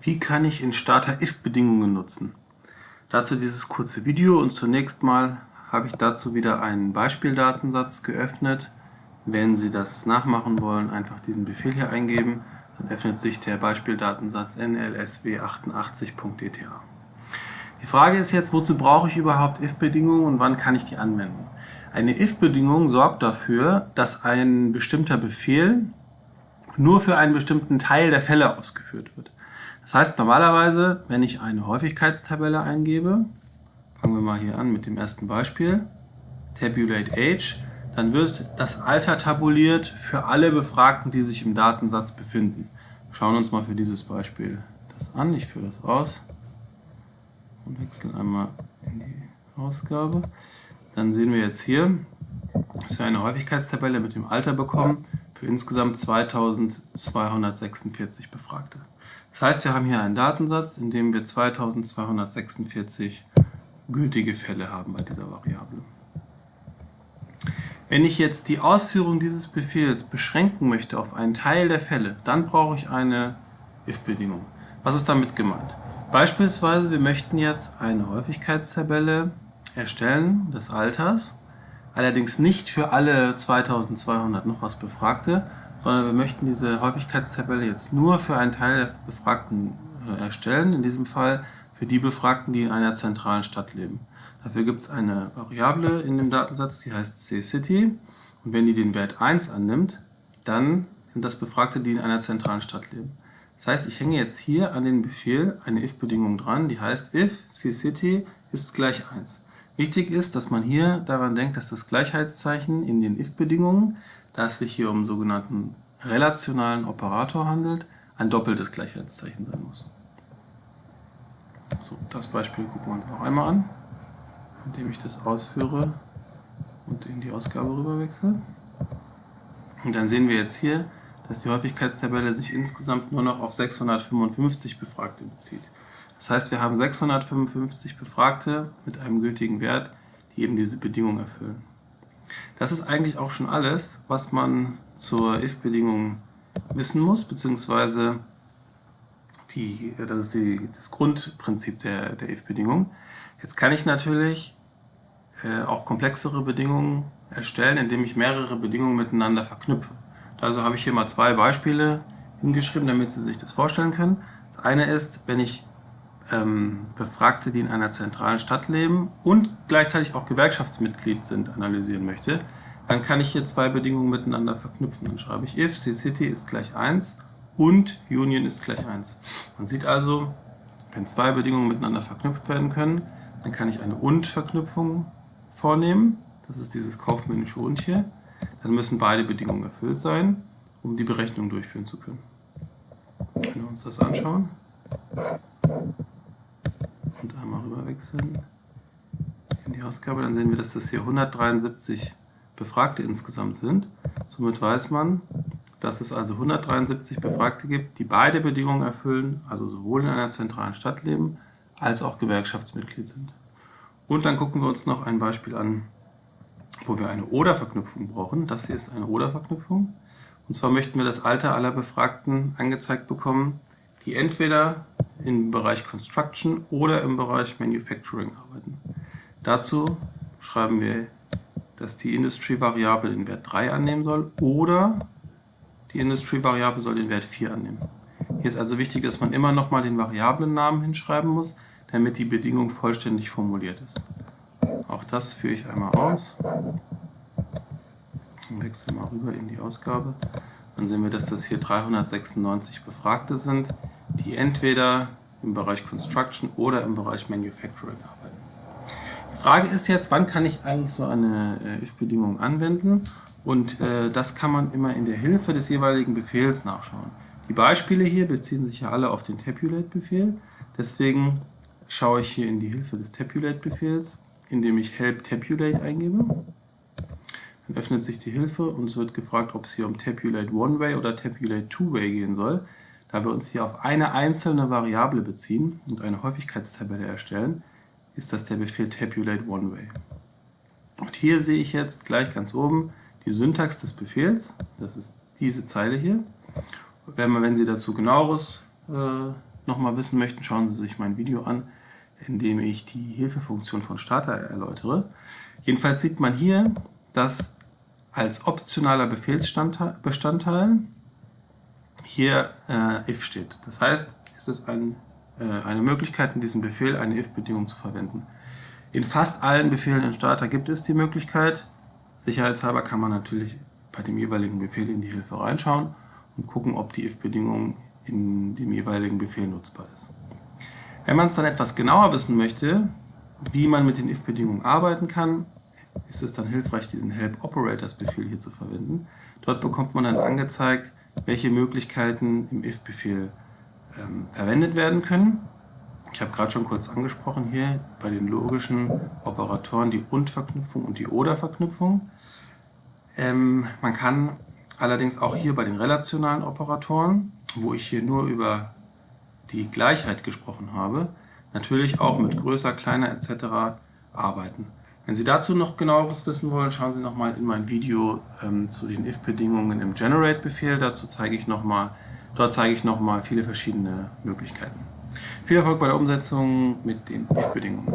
Wie kann ich in Starter if-Bedingungen nutzen? Dazu dieses kurze Video und zunächst mal habe ich dazu wieder einen Beispieldatensatz geöffnet. Wenn Sie das nachmachen wollen, einfach diesen Befehl hier eingeben, dann öffnet sich der Beispieldatensatz nlsw88.dta. Die Frage ist jetzt, wozu brauche ich überhaupt if-Bedingungen und wann kann ich die anwenden? Eine if-Bedingung sorgt dafür, dass ein bestimmter Befehl nur für einen bestimmten Teil der Fälle ausgeführt wird. Das heißt normalerweise, wenn ich eine Häufigkeitstabelle eingebe, fangen wir mal hier an mit dem ersten Beispiel, Tabulate Age, dann wird das Alter tabuliert für alle Befragten, die sich im Datensatz befinden. Wir schauen uns mal für dieses Beispiel das an. Ich führe das aus und wechsle einmal in die Ausgabe. Dann sehen wir jetzt hier, dass wir eine Häufigkeitstabelle mit dem Alter bekommen für insgesamt 2246 Befragte. Das heißt, wir haben hier einen Datensatz, in dem wir 2246 gültige Fälle haben bei dieser Variable. Wenn ich jetzt die Ausführung dieses Befehls beschränken möchte auf einen Teil der Fälle, dann brauche ich eine if-Bedingung. Was ist damit gemeint? Beispielsweise, wir möchten jetzt eine Häufigkeitstabelle erstellen des Alters, allerdings nicht für alle 2200 noch was Befragte, sondern wir möchten diese Häufigkeitstabelle jetzt nur für einen Teil der Befragten äh, erstellen, in diesem Fall für die Befragten, die in einer zentralen Stadt leben. Dafür gibt es eine Variable in dem Datensatz, die heißtccity und wenn die den Wert 1 annimmt, dann sind das Befragte, die in einer zentralen Stadt leben. Das heißt, ich hänge jetzt hier an den Befehl eine if-Bedingung dran, die heißt if ccity ist gleich 1. Wichtig ist, dass man hier daran denkt, dass das Gleichheitszeichen in den if-Bedingungen da es sich hier um einen sogenannten relationalen Operator handelt, ein doppeltes Gleichheitszeichen sein muss. So, das Beispiel gucken wir uns noch einmal an, indem ich das ausführe und in die Ausgabe rüber wechsle. Und dann sehen wir jetzt hier, dass die Häufigkeitstabelle sich insgesamt nur noch auf 655 Befragte bezieht. Das heißt, wir haben 655 Befragte mit einem gültigen Wert, die eben diese Bedingung erfüllen. Das ist eigentlich auch schon alles, was man zur if-Bedingung wissen muss, beziehungsweise die, das ist die, das Grundprinzip der, der if-Bedingung. Jetzt kann ich natürlich äh, auch komplexere Bedingungen erstellen, indem ich mehrere Bedingungen miteinander verknüpfe. Also habe ich hier mal zwei Beispiele hingeschrieben, damit Sie sich das vorstellen können. Das eine ist, wenn ich ähm, Befragte, die in einer zentralen Stadt leben und gleichzeitig auch Gewerkschaftsmitglied sind, analysieren möchte, dann kann ich hier zwei Bedingungen miteinander verknüpfen. Dann schreibe ich if ccity ist gleich 1 und union ist gleich 1. Man sieht also, wenn zwei Bedingungen miteinander verknüpft werden können, dann kann ich eine und-Verknüpfung vornehmen. Das ist dieses kaufmännische und hier. Dann müssen beide Bedingungen erfüllt sein, um die Berechnung durchführen zu können. Wenn wir uns das anschauen und einmal rüber wechseln in die Ausgabe, dann sehen wir, dass das hier 173 Befragte insgesamt sind. Somit weiß man, dass es also 173 Befragte gibt, die beide Bedingungen erfüllen, also sowohl in einer zentralen Stadt leben, als auch Gewerkschaftsmitglied sind. Und dann gucken wir uns noch ein Beispiel an, wo wir eine Oder-Verknüpfung brauchen. Das hier ist eine Oder-Verknüpfung. Und zwar möchten wir das Alter aller Befragten angezeigt bekommen, die entweder im Bereich Construction oder im Bereich Manufacturing arbeiten. Dazu schreiben wir, dass die Industry-Variable den Wert 3 annehmen soll oder die Industry-Variable soll den Wert 4 annehmen. Hier ist also wichtig, dass man immer nochmal den Variablennamen hinschreiben muss, damit die Bedingung vollständig formuliert ist. Auch das führe ich einmal aus. Und wechsle mal rüber in die Ausgabe. Dann sehen wir, dass das hier 396 Befragte sind, die entweder im Bereich Construction oder im Bereich Manufacturing arbeiten. Die Frage ist jetzt, wann kann ich eigentlich so eine äh, if-Bedingung anwenden? Und äh, das kann man immer in der Hilfe des jeweiligen Befehls nachschauen. Die Beispiele hier beziehen sich ja alle auf den Tabulate-Befehl. Deswegen schaue ich hier in die Hilfe des Tabulate-Befehls, indem ich help tabulate eingebe. Dann öffnet sich die Hilfe und es wird gefragt, ob es hier um Tabulate One-Way oder Tabulate Two-Way gehen soll. Da wir uns hier auf eine einzelne Variable beziehen und eine Häufigkeitstabelle erstellen, ist das der Befehl tabulate one way. Und hier sehe ich jetzt gleich ganz oben die Syntax des Befehls. Das ist diese Zeile hier. Wenn, wenn Sie dazu genaueres äh, nochmal wissen möchten, schauen Sie sich mein Video an, in dem ich die Hilfefunktion von Starter erläutere. Jedenfalls sieht man hier, dass als optionaler Befehlsbestandteil hier äh, if steht. Das heißt, es ist ein, äh, eine Möglichkeit, in diesem Befehl eine if-Bedingung zu verwenden. In fast allen Befehlen in Starter gibt es die Möglichkeit. Sicherheitshalber kann man natürlich bei dem jeweiligen Befehl in die Hilfe reinschauen und gucken, ob die if-Bedingung in dem jeweiligen Befehl nutzbar ist. Wenn man es dann etwas genauer wissen möchte, wie man mit den if-Bedingungen arbeiten kann, ist es dann hilfreich, diesen Help Operators Befehl hier zu verwenden. Dort bekommt man dann angezeigt, welche Möglichkeiten im if-Befehl ähm, verwendet werden können. Ich habe gerade schon kurz angesprochen hier bei den logischen Operatoren die Und-Verknüpfung und die Oder-Verknüpfung. Ähm, man kann allerdings auch hier bei den relationalen Operatoren, wo ich hier nur über die Gleichheit gesprochen habe, natürlich auch mit größer, kleiner etc. arbeiten. Wenn Sie dazu noch genaueres wissen wollen, schauen Sie nochmal in mein Video ähm, zu den if-Bedingungen im Generate-Befehl. Dazu zeige ich noch mal, dort zeige ich nochmal viele verschiedene Möglichkeiten. Viel Erfolg bei der Umsetzung mit den if-Bedingungen.